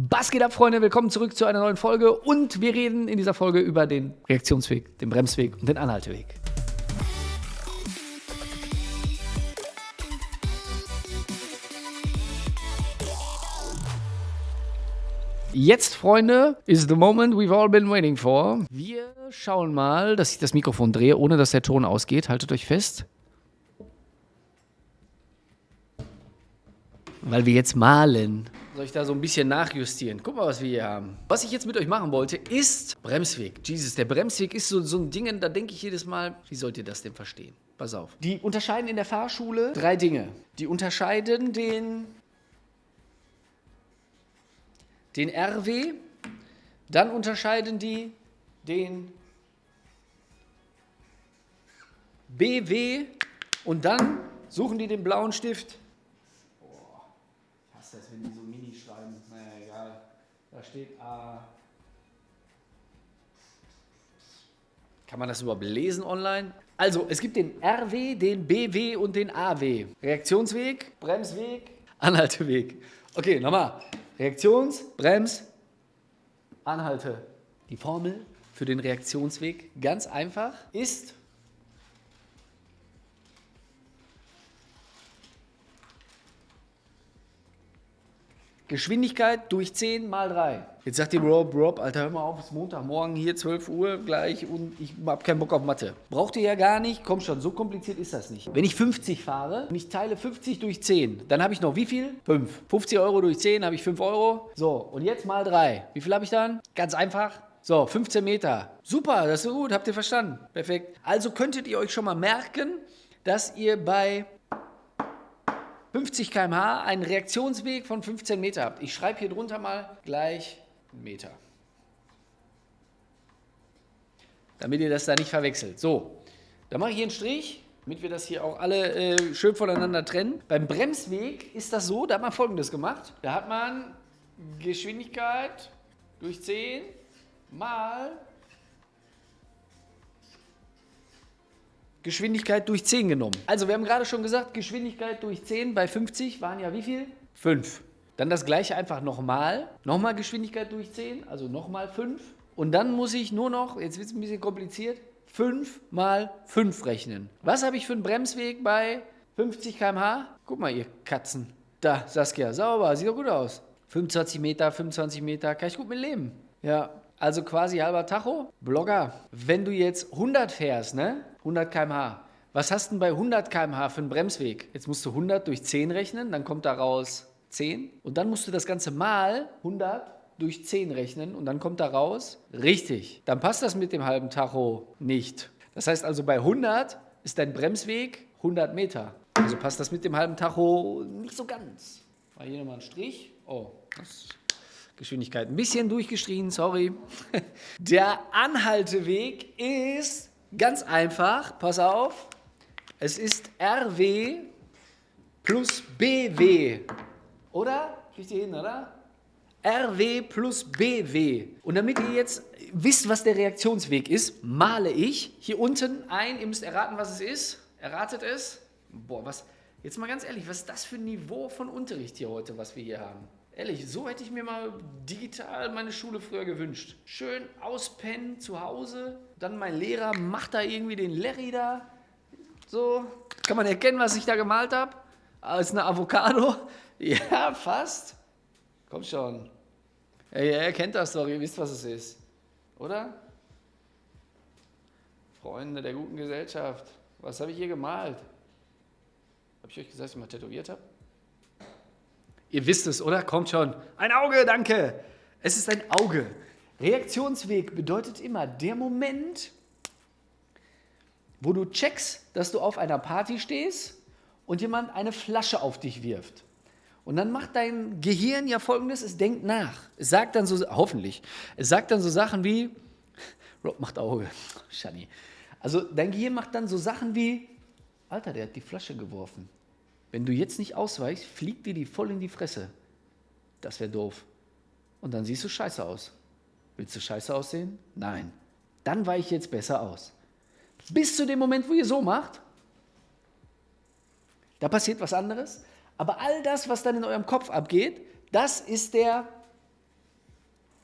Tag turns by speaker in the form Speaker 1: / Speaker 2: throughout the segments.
Speaker 1: Was geht ab, Freunde? Willkommen zurück zu einer neuen Folge und wir reden in dieser Folge über den Reaktionsweg, den Bremsweg und den Anhalteweg. Jetzt, Freunde, is the moment we've all been waiting for. Wir schauen mal, dass ich das Mikrofon drehe, ohne dass der Ton ausgeht. Haltet euch fest. Weil wir jetzt malen. Soll ich da so ein bisschen nachjustieren? Guck mal, was wir hier haben. Was ich jetzt mit euch machen wollte, ist Bremsweg. Jesus, der Bremsweg ist so, so ein Ding, da denke ich jedes Mal, wie sollt ihr das denn verstehen? Pass auf. Die unterscheiden in der Fahrschule drei Dinge. Die unterscheiden den, den RW, dann unterscheiden die den BW und dann suchen die den blauen Stift. Boah, ich hasse das, wenn die so Da steht A. Kann man das überhaupt lesen online? Also, es gibt den RW, den BW und den AW. Reaktionsweg, Bremsweg, Anhalteweg. Okay, nochmal. Reaktions-, Brems-, Anhalte. Die Formel für den Reaktionsweg, ganz einfach, ist Geschwindigkeit durch 10 mal 3. Jetzt sagt ihr, Rob, Rob, Alter, hör mal auf, es ist Montagmorgen, hier 12 Uhr gleich und ich hab keinen Bock auf Mathe. Braucht ihr ja gar nicht, komm schon, so kompliziert ist das nicht. Wenn ich 50 fahre und ich teile 50 durch 10, dann habe ich noch wie viel? 5. 50 Euro durch 10 habe ich 5 Euro. So, und jetzt mal 3. Wie viel habe ich dann? Ganz einfach. So, 15 Meter. Super, das ist gut, habt ihr verstanden. Perfekt. Also könntet ihr euch schon mal merken, dass ihr bei 50 km/h einen Reaktionsweg von 15 Meter habt. Ich schreibe hier drunter mal gleich Meter. Damit ihr das da nicht verwechselt. So, da mache ich hier einen Strich, damit wir das hier auch alle äh, schön voneinander trennen. Beim Bremsweg ist das so, da hat man folgendes gemacht. Da hat man Geschwindigkeit durch 10 mal Geschwindigkeit durch 10 genommen. Also wir haben gerade schon gesagt, Geschwindigkeit durch 10 bei 50 waren ja wie viel? 5. Dann das gleiche einfach nochmal. Nochmal Geschwindigkeit durch 10, also nochmal 5. Und dann muss ich nur noch, jetzt wird es ein bisschen kompliziert, 5 mal 5 rechnen. Was habe ich für einen Bremsweg bei 50 km/h? Guck mal, ihr Katzen. Da, Saskia, sauber, sieht doch gut aus. 25 Meter, 25 Meter, kann ich gut mit leben. Ja, also quasi halber Tacho. Blogger, wenn du jetzt 100 fährst, ne? 100 km/h. Was hast du denn bei 100 km/h für einen Bremsweg? Jetzt musst du 100 durch 10 rechnen, dann kommt daraus 10. Und dann musst du das Ganze mal 100 durch 10 rechnen und dann kommt daraus richtig. Dann passt das mit dem halben Tacho nicht. Das heißt also bei 100 ist dein Bremsweg 100 Meter. Also passt das mit dem halben Tacho nicht so ganz. Mal hier nochmal einen Strich. Oh, das Geschwindigkeit ein bisschen durchgestrichen, sorry. Der Anhalteweg ist ganz einfach, pass auf, es ist RW plus BW, oder? Kriegt ihr hin, oder? RW plus BW. Und damit ihr jetzt wisst, was der Reaktionsweg ist, male ich hier unten ein, ihr müsst erraten, was es ist. Erratet es? Boah, was, jetzt mal ganz ehrlich, was ist das für ein Niveau von Unterricht hier heute, was wir hier haben? Ehrlich, so hätte ich mir mal digital meine Schule früher gewünscht. Schön auspennen zu Hause, dann mein Lehrer macht da irgendwie den Larry da. So, kann man erkennen, was ich da gemalt habe? Als eine Avocado? Ja, fast. Komm schon. Ja, ihr erkennt das doch, ihr wisst, was es ist. Oder? Freunde der guten Gesellschaft. Was habe ich hier gemalt? Habe ich euch gesagt, dass ich mal tätowiert habe? Ihr wisst es, oder? Kommt schon. Ein Auge, danke. Es ist ein Auge. Reaktionsweg bedeutet immer der Moment, wo du checkst, dass du auf einer Party stehst und jemand eine Flasche auf dich wirft. Und dann macht dein Gehirn ja folgendes, es denkt nach. Es sagt dann so, hoffentlich, es sagt dann so Sachen wie, Rob macht Auge, Shani. Also dein Gehirn macht dann so Sachen wie, Alter, der hat die Flasche geworfen. Wenn du jetzt nicht ausweichst, fliegt dir die voll in die Fresse. Das wäre doof. Und dann siehst du scheiße aus. Willst du scheiße aussehen? Nein. Dann weiche jetzt besser aus. Bis zu dem Moment, wo ihr so macht, da passiert was anderes. Aber all das, was dann in eurem Kopf abgeht, das ist der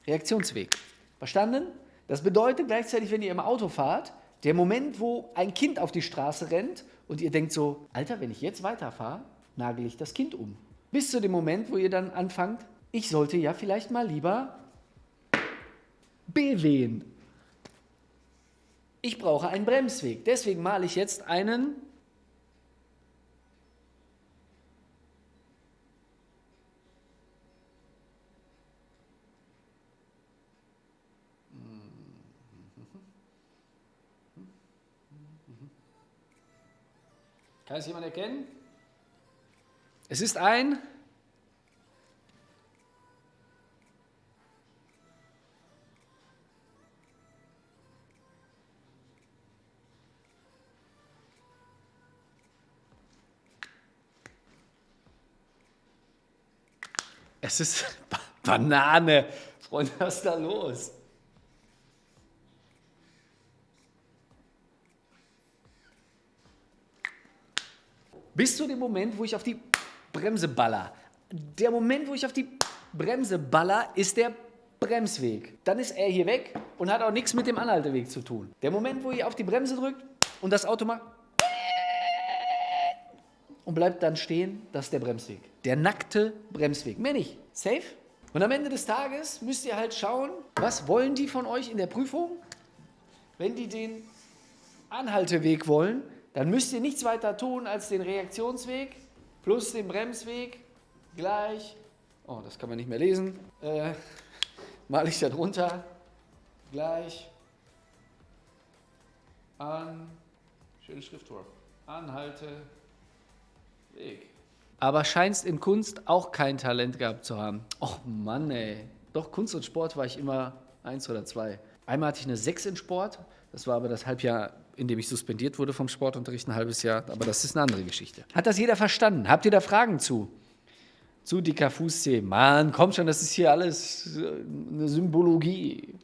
Speaker 1: Reaktionsweg. Verstanden? Das bedeutet gleichzeitig, wenn ihr im Auto fahrt, der Moment, wo ein Kind auf die Straße rennt und ihr denkt so, Alter, wenn ich jetzt weiterfahre, nagel ich das Kind um. Bis zu dem Moment, wo ihr dann anfangt, ich sollte ja vielleicht mal lieber BWen. Ich brauche einen Bremsweg. Deswegen male ich jetzt einen Kann es jemand erkennen? Es ist ein Es ist Banane. Freunde, was ist da los? Bis zu dem Moment, wo ich auf die Bremse baller. Der Moment, wo ich auf die Bremse baller, ist der Bremsweg. Dann ist er hier weg und hat auch nichts mit dem Anhalteweg zu tun. Der Moment, wo ihr auf die Bremse drückt und das Auto macht und bleibt dann stehen, das ist der Bremsweg. Der nackte Bremsweg. Mehr nicht. Safe? Und am Ende des Tages müsst ihr halt schauen, was wollen die von euch in der Prüfung? Wenn die den Anhalteweg wollen, dann müsst ihr nichts weiter tun als den Reaktionsweg plus den Bremsweg gleich, oh, das kann man nicht mehr lesen, äh, male ich da drunter, gleich an, schöne Schriftwurf, Anhalte, Weg. Aber scheinst in Kunst auch kein Talent gehabt zu haben. Och Mann, ey. Doch, Kunst und Sport war ich immer eins oder zwei. Einmal hatte ich eine Sechs in Sport, das war aber das Halbjahr in dem ich suspendiert wurde vom Sportunterricht ein halbes Jahr. Aber das ist eine andere Geschichte. Hat das jeder verstanden? Habt ihr da Fragen zu? Zu dicker Fußzeh. Mann, komm schon, das ist hier alles äh, eine Symbologie.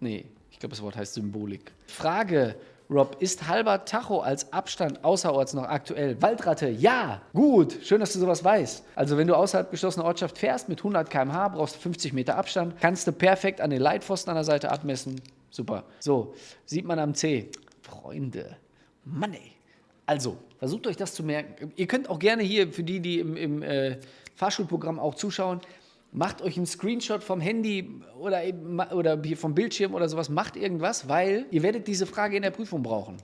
Speaker 1: Nee, ich glaube, das Wort heißt Symbolik. Frage, Rob, ist halber Tacho als Abstand außerorts noch aktuell? Waldratte, ja, gut, schön, dass du sowas weißt. Also wenn du außerhalb geschlossener Ortschaft fährst mit 100 km/h, brauchst du 50 Meter Abstand, kannst du perfekt an den Leitpfosten an der Seite abmessen. Super. So, sieht man am C. Freunde, Mann ey. Also, versucht euch das zu merken. Ihr könnt auch gerne hier, für die, die im, im äh, Fahrschulprogramm auch zuschauen, macht euch einen Screenshot vom Handy oder, oder vom Bildschirm oder sowas, macht irgendwas, weil ihr werdet diese Frage in der Prüfung brauchen.